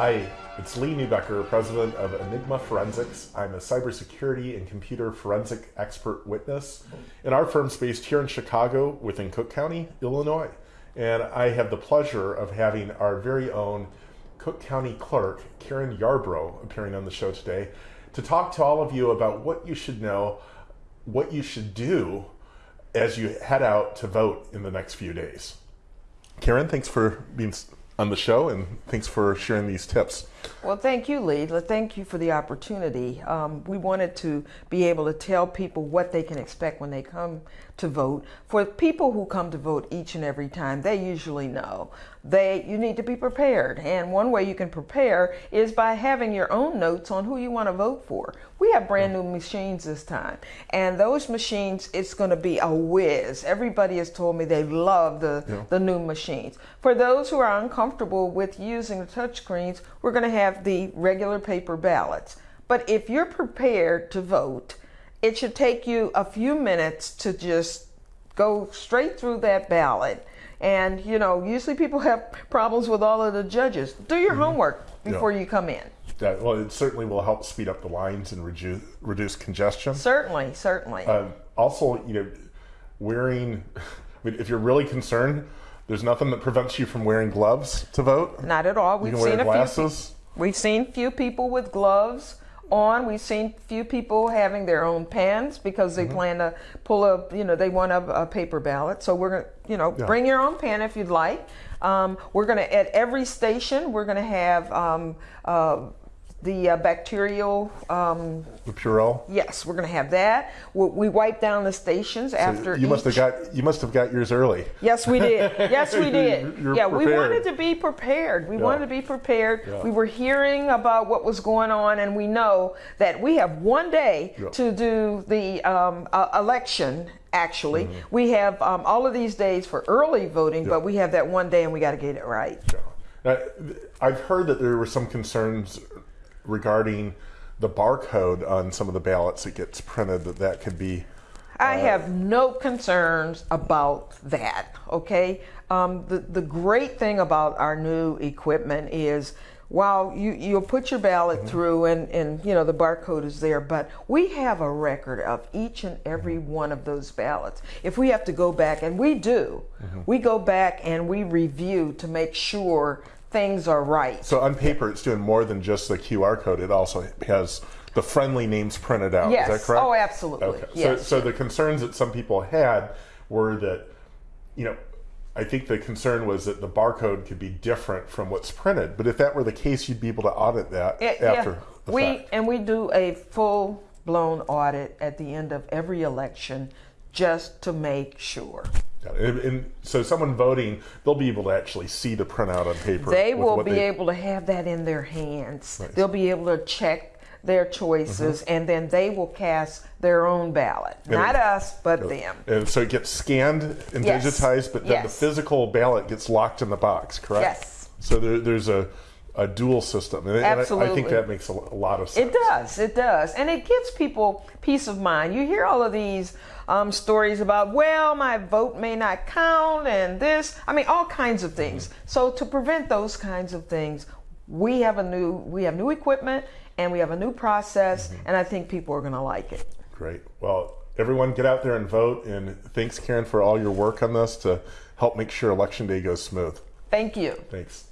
Hi, it's Lee Neubecker, president of Enigma Forensics. I'm a cybersecurity and computer forensic expert witness. And our firm's based here in Chicago within Cook County, Illinois. And I have the pleasure of having our very own Cook County clerk, Karen Yarbrough, appearing on the show today to talk to all of you about what you should know, what you should do as you head out to vote in the next few days. Karen, thanks for being on the show and thanks for sharing these tips. Well, thank you, Lee. Thank you for the opportunity. Um, we wanted to be able to tell people what they can expect when they come to vote. For people who come to vote each and every time, they usually know they you need to be prepared. And one way you can prepare is by having your own notes on who you want to vote for. Have brand new machines this time, and those machines it's going to be a whiz. Everybody has told me they love the yeah. the new machines. For those who are uncomfortable with using the touchscreens, we're going to have the regular paper ballots. But if you're prepared to vote, it should take you a few minutes to just go straight through that ballot. And, you know, usually people have problems with all of the judges. Do your mm-hmm. homework before yeah. you come in. Yeah, well, it certainly will help speed up the lines and reduce, reduce congestion. Certainly, certainly. Uh, also, you know, wearing, I mean, if you're really concerned, there's nothing that prevents you from wearing gloves to vote. Not at all. We've seen a few. We've seen few people with gloves on. We've seen few people having their own pens because they mm-hmm. plan to pull a, you know, they want a, a paper ballot. So we're going to, you know, yeah. bring your own pen if you'd like. Um, we're going to, at every station, we're going to have um, uh, the uh, bacterial. Um, the Purell. Yes, we're going to have that. We, we, wipe down the stations so after. You each. must have got you must have got yours early. Yes, we did. Yes, we did. You're, yeah, prepared. we wanted to be prepared. We yeah. wanted to be prepared. Yeah. We were hearing about what was going on, and we know that we have one day yeah. to do the um, uh, election actually. Mm-hmm. We have um, all of these days for early voting, but we have that one day and we got to get it right. Yeah. I've heard that there were some concerns regarding the barcode on some of the ballots that gets printed that that could be I uh, have no concerns about that. Okay, um, the the great thing about our new equipment is while you you'll put your ballot mm-hmm. through and and you know the barcode is there, but we have a record of each and every mm-hmm. one of those ballots. If we have to go back, and we do, mm-hmm. we go back and we review to make sure things are right. So on paper, it's doing more than just the QR code. It also has the friendly names printed out. Yes. Is that correct? Oh, absolutely. Okay. Yes. So, so the concerns that some people had were that, you know, I think the concern was that the barcode could be different from what's printed. But if that were the case, you'd be able to audit that it, after yeah. the we, fact. And we do a full blown audit at the end of every election just to make sure. And, and, so someone voting, they'll be able to actually see the printout on paper. They will be they... able to have that in their hands. Nice. They'll be able to check their choices mm-hmm. and then they will cast their own ballot. And Not it, us, but them. And so it gets scanned and yes. digitized, but then yes. the physical ballot gets locked in the box, correct? Yes. So there, there's a a dual system. And Absolutely. I, I, think that makes a, lot of sense. It does. It does. And it gives people peace of mind. You hear all of these um, stories about, well, my vote may not count and this. I mean, all kinds of things. Mm-hmm. So to prevent those kinds of things, we have a new we have new equipment and we have a new process mm-hmm. and I think people are going to like it. Great. Well, everyone get out there and vote and thanks Karen for all your work on this to help make sure election day goes smooth. Thank you. Thanks.